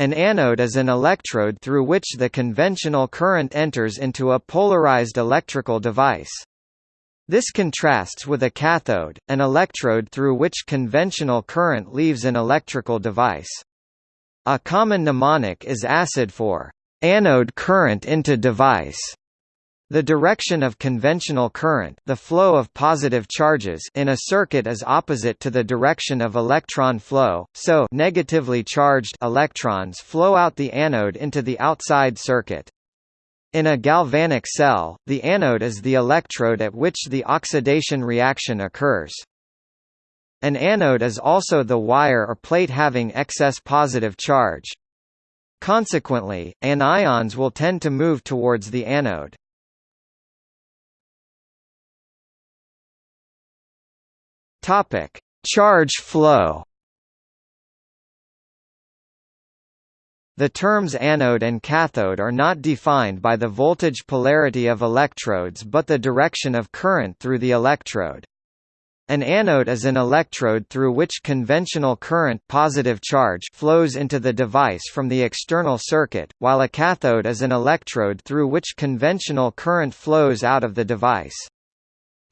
An anode is an electrode through which the conventional current enters into a polarized electrical device. This contrasts with a cathode, an electrode through which conventional current leaves an electrical device. A common mnemonic is ACID for anode current into device. The direction of conventional current the flow of positive charges in a circuit is opposite to the direction of electron flow, so negatively charged electrons flow out the anode into the outside circuit. In a galvanic cell, the anode is the electrode at which the oxidation reaction occurs. An anode is also the wire or plate having excess positive charge. Consequently, anions will tend to move towards the anode. Topic: Charge flow. The terms anode and cathode are not defined by the voltage polarity of electrodes but the direction of current through the electrode. An anode is an electrode through which conventional current positive charge flows into the device from the external circuit, while a cathode is an electrode through which conventional current flows out of the device.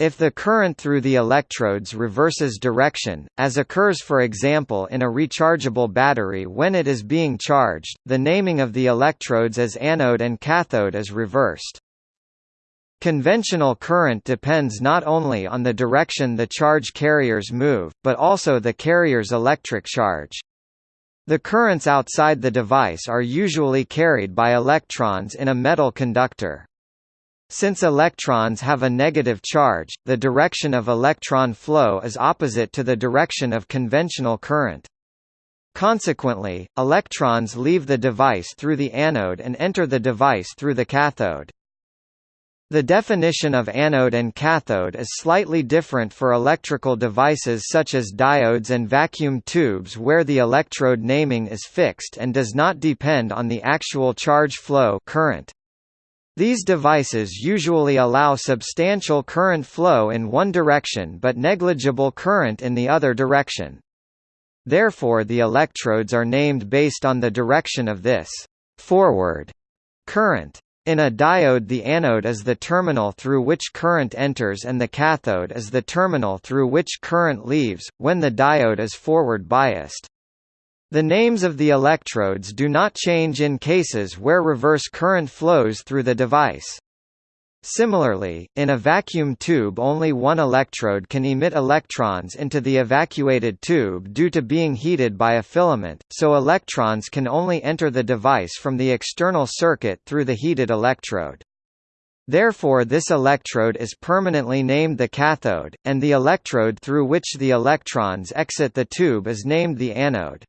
If the current through the electrodes reverses direction, as occurs for example in a rechargeable battery when it is being charged, the naming of the electrodes as anode and cathode is reversed. Conventional current depends not only on the direction the charge carriers move, but also the carrier's electric charge. The currents outside the device are usually carried by electrons in a metal conductor. Since electrons have a negative charge, the direction of electron flow is opposite to the direction of conventional current. Consequently, electrons leave the device through the anode and enter the device through the cathode. The definition of anode and cathode is slightly different for electrical devices such as diodes and vacuum tubes where the electrode naming is fixed and does not depend on the actual charge flow current. These devices usually allow substantial current flow in one direction but negligible current in the other direction. Therefore the electrodes are named based on the direction of this forward current. In a diode the anode is the terminal through which current enters and the cathode is the terminal through which current leaves, when the diode is forward biased. The names of the electrodes do not change in cases where reverse current flows through the device. Similarly, in a vacuum tube only one electrode can emit electrons into the evacuated tube due to being heated by a filament, so electrons can only enter the device from the external circuit through the heated electrode. Therefore this electrode is permanently named the cathode, and the electrode through which the electrons exit the tube is named the anode.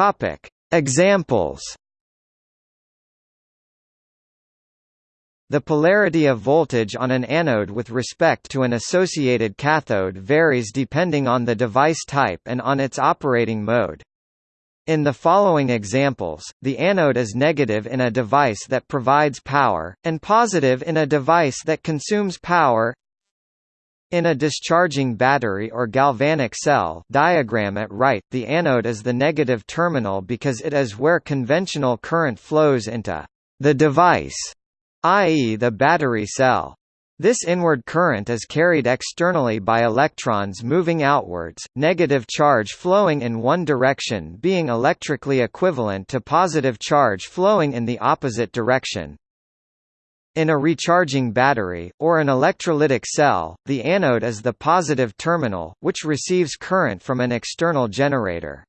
Topic: Examples. The polarity of voltage on an anode with respect to an associated cathode varies depending on the device type and on its operating mode. In the following examples, the anode is negative in a device that provides power, and positive in a device that consumes power in a discharging battery or galvanic cell diagram at right, the anode is the negative terminal because it is where conventional current flows into the device, i.e. the battery cell. This inward current is carried externally by electrons moving outwards, negative charge flowing in one direction being electrically equivalent to positive charge flowing in the opposite direction. In a recharging battery, or an electrolytic cell, the anode is the positive terminal, which receives current from an external generator.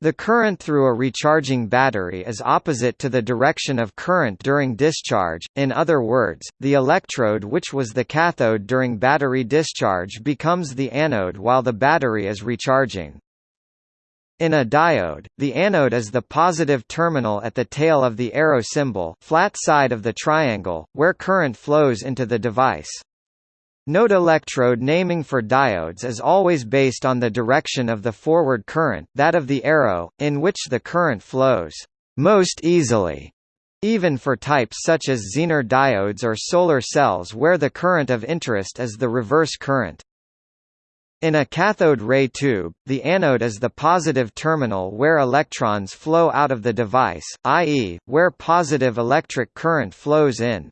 The current through a recharging battery is opposite to the direction of current during discharge, in other words, the electrode which was the cathode during battery discharge becomes the anode while the battery is recharging. In a diode, the anode is the positive terminal at the tail of the arrow symbol flat side of the triangle, where current flows into the device. Node electrode naming for diodes is always based on the direction of the forward current that of the arrow, in which the current flows most easily, even for types such as Zener diodes or solar cells where the current of interest is the reverse current. In a cathode ray tube, the anode is the positive terminal where electrons flow out of the device, i.e., where positive electric current flows in.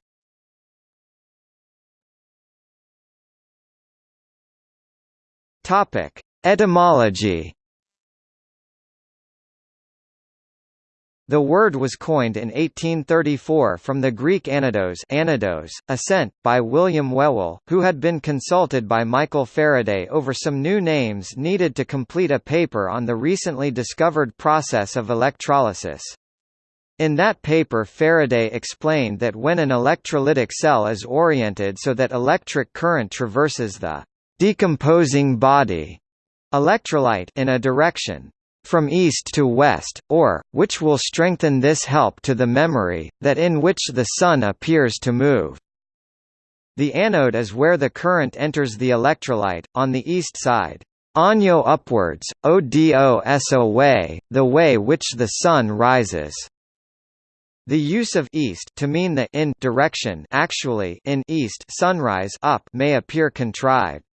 Etymology The word was coined in 1834 from the Greek anados, anados ascent, by William Whewell, who had been consulted by Michael Faraday over some new names needed to complete a paper on the recently discovered process of electrolysis. In that paper Faraday explained that when an electrolytic cell is oriented so that electric current traverses the decomposing body electrolyte in a direction, from east to west, or, which will strengthen this help to the memory, that in which the Sun appears to move. The anode is where the current enters the electrolyte, on the east side. Anyo upwards, odo so way, the way which the sun rises. The use of east to mean the in direction actually in east sunrise up may appear contrived.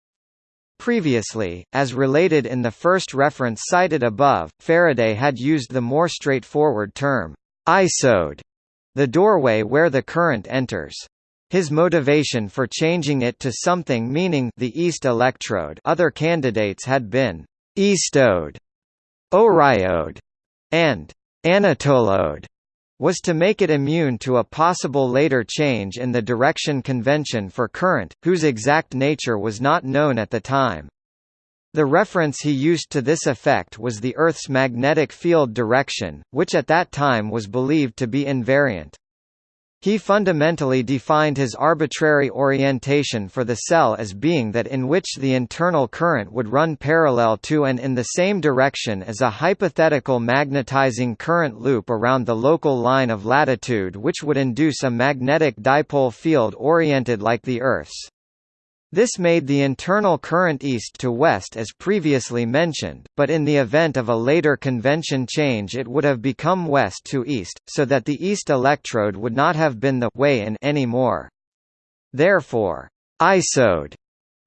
Previously, as related in the first reference cited above, Faraday had used the more straightforward term, eisode, the doorway where the current enters. His motivation for changing it to something meaning the east electrode other candidates had been eastode, oriode, and anatolode was to make it immune to a possible later change in the direction convention for current, whose exact nature was not known at the time. The reference he used to this effect was the Earth's magnetic field direction, which at that time was believed to be invariant. He fundamentally defined his arbitrary orientation for the cell as being that in which the internal current would run parallel to and in the same direction as a hypothetical magnetizing current loop around the local line of latitude which would induce a magnetic dipole field oriented like the Earth's. This made the internal current east to west as previously mentioned, but in the event of a later convention change it would have become west to east, so that the east electrode would not have been the way in anymore. Therefore, eisode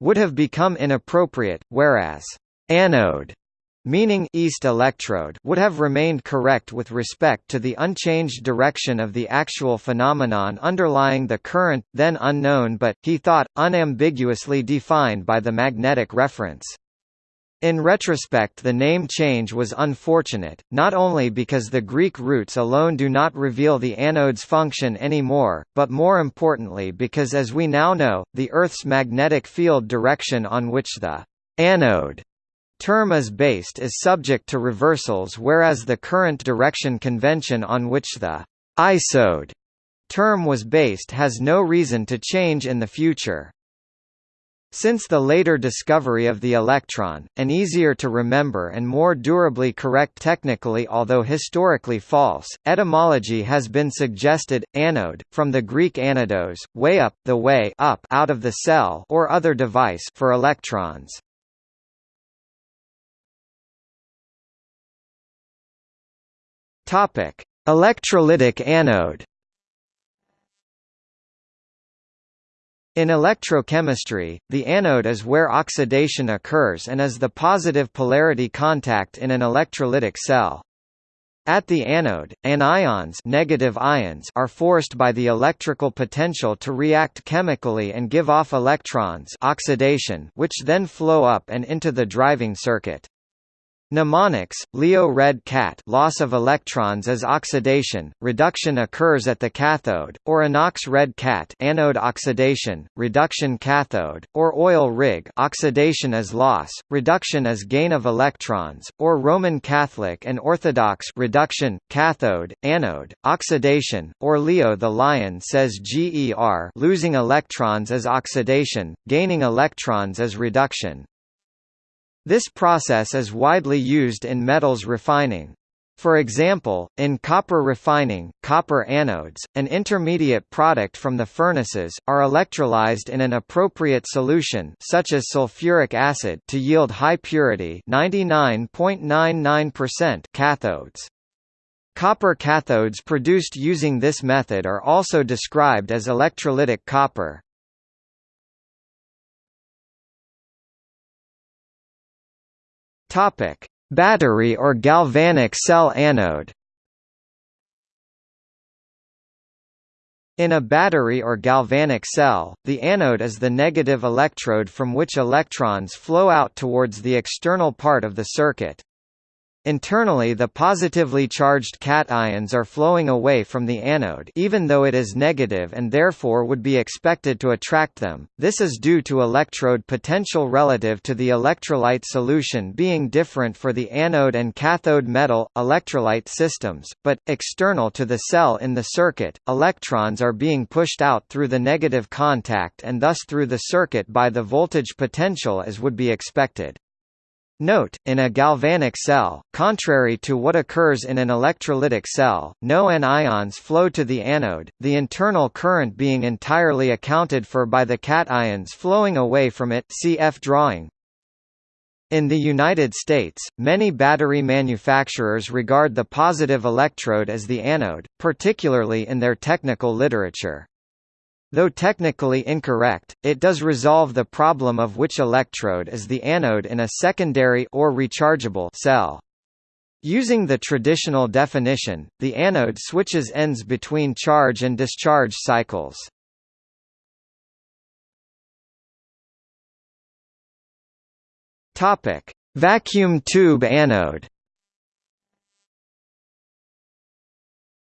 would have become inappropriate, whereas anode meaning east electrode would have remained correct with respect to the unchanged direction of the actual phenomenon underlying the current, then unknown but, he thought, unambiguously defined by the magnetic reference. In retrospect the name change was unfortunate, not only because the Greek roots alone do not reveal the anode's function anymore, but more importantly because as we now know, the Earth's magnetic field direction on which the anode term is based is subject to reversals whereas the current direction convention on which the eisode term was based has no reason to change in the future. Since the later discovery of the electron, an easier to remember and more durably correct technically although historically false, etymology has been suggested, anode, from the Greek anados, way up the way up out of the cell or other device for electrons. Topic: Electrolytic anode. In electrochemistry, the anode is where oxidation occurs and is the positive polarity contact in an electrolytic cell. At the anode, anions, negative ions are forced by the electrical potential to react chemically and give off electrons oxidation which then flow up and into the driving circuit. Mnemonics, Leo red cat loss of electrons as oxidation, reduction occurs at the cathode, or anox red cat anode oxidation, reduction cathode, or oil rig oxidation as loss, reduction as gain of electrons, or Roman Catholic and Orthodox reduction, cathode, anode, oxidation, or Leo the lion says GER losing electrons as oxidation, gaining electrons as reduction. This process is widely used in metals refining. For example, in copper refining, copper anodes, an intermediate product from the furnaces, are electrolyzed in an appropriate solution such as sulfuric acid to yield high purity 99.99% cathodes. Copper cathodes produced using this method are also described as electrolytic copper. Topic: Battery or galvanic cell anode. In a battery or galvanic cell, the anode is the negative electrode from which electrons flow out towards the external part of the circuit. Internally the positively charged cations are flowing away from the anode even though it is negative and therefore would be expected to attract them. This is due to electrode potential relative to the electrolyte solution being different for the anode and cathode metal, electrolyte systems, but, external to the cell in the circuit, electrons are being pushed out through the negative contact and thus through the circuit by the voltage potential as would be expected. Note, in a galvanic cell, contrary to what occurs in an electrolytic cell, no anions flow to the anode, the internal current being entirely accounted for by the cations flowing away from it cf drawing. In the United States, many battery manufacturers regard the positive electrode as the anode, particularly in their technical literature. Though technically incorrect, it does resolve the problem of which electrode is the anode in a secondary or rechargeable cell. Using the traditional definition, the anode switches ends between charge and discharge cycles. Topic: Vacuum tube anode.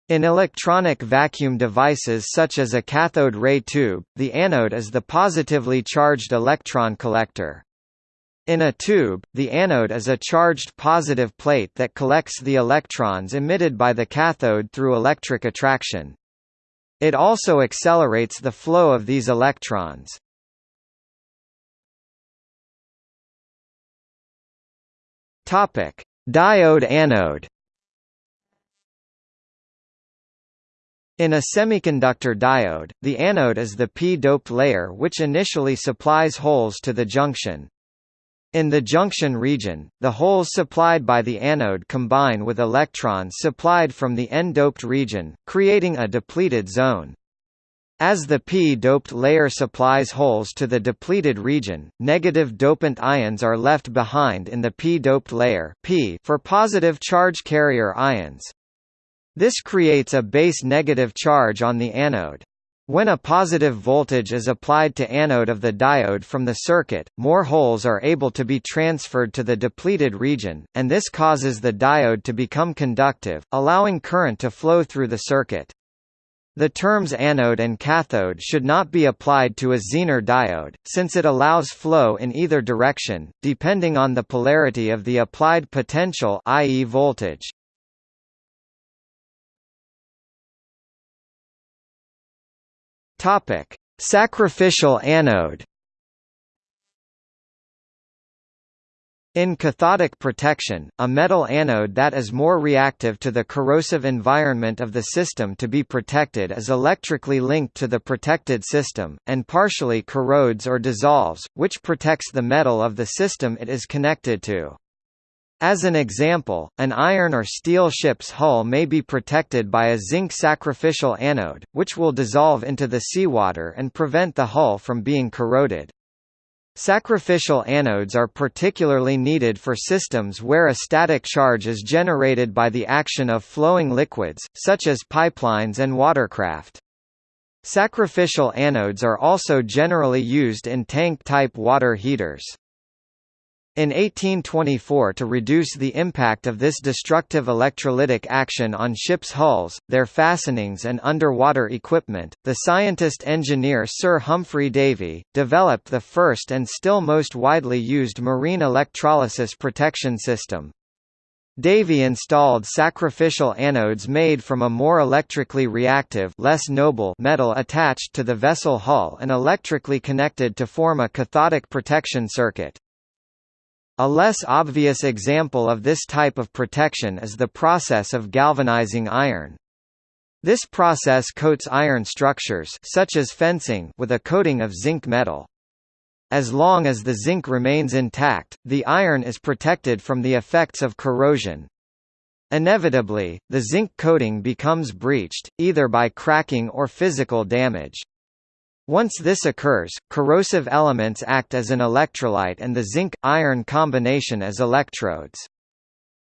In electronic vacuum devices such as a cathode ray tube, the anode is the positively charged electron collector. In a tube, the anode is a charged positive plate that collects the electrons emitted by the cathode through electric attraction. It also accelerates the flow of these electrons. Diode anode In a semiconductor diode, the anode is the p-doped layer which initially supplies holes to the junction. In the junction region, the holes supplied by the anode combine with electrons supplied from the n-doped region, creating a depleted zone. As the p-doped layer supplies holes to the depleted region, negative dopant ions are left behind in the p-doped layer p for positive charge carrier ions. This creates a base negative charge on the anode. When a positive voltage is applied to anode of the diode from the circuit, more holes are able to be transferred to the depleted region, and this causes the diode to become conductive, allowing current to flow through the circuit. The terms anode and cathode should not be applied to a Zener diode, since it allows flow in either direction, depending on the polarity of the applied potential i.e. voltage. Topic: Sacrificial anode. In cathodic protection, a metal anode that is more reactive to the corrosive environment of the system to be protected is electrically linked to the protected system, and partially corrodes or dissolves, which protects the metal of the system it is connected to. As an example, an iron or steel ship's hull may be protected by a zinc sacrificial anode, which will dissolve into the seawater and prevent the hull from being corroded. Sacrificial anodes are particularly needed for systems where a static charge is generated by the action of flowing liquids, such as pipelines and watercraft. Sacrificial anodes are also generally used in tank-type water heaters. In 1824 to reduce the impact of this destructive electrolytic action on ships' hulls, their fastenings and underwater equipment, the scientist-engineer Sir Humphry Davy, developed the first and still most widely used marine electrolysis protection system. Davy installed sacrificial anodes made from a more electrically reactive less noble metal attached to the vessel hull and electrically connected to form a cathodic protection circuit. A less obvious example of this type of protection is the process of galvanizing iron. This process coats iron structures such as fencing with a coating of zinc metal. As long as the zinc remains intact, the iron is protected from the effects of corrosion. Inevitably, the zinc coating becomes breached, either by cracking or physical damage. Once this occurs, corrosive elements act as an electrolyte and the zinc-iron combination as electrodes.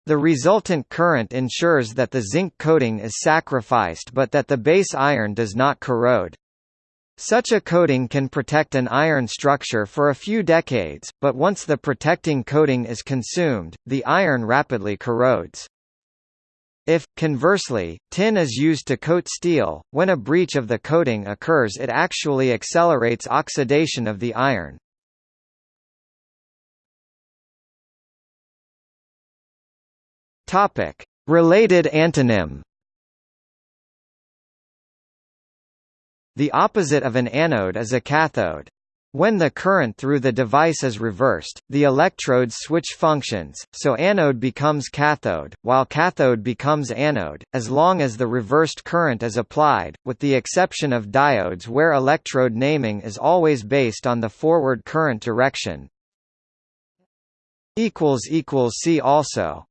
The resultant current ensures that the zinc coating is sacrificed but that the base iron does not corrode. Such a coating can protect an iron structure for a few decades, but once the protecting coating is consumed, the iron rapidly corrodes. If, conversely, tin is used to coat steel, when a breach of the coating occurs it actually accelerates oxidation of the iron. Related antonym The opposite of an anode is a cathode. When the current through the device is reversed, the electrodes switch functions, so anode becomes cathode, while cathode becomes anode, as long as the reversed current is applied, with the exception of diodes where electrode naming is always based on the forward current direction. See also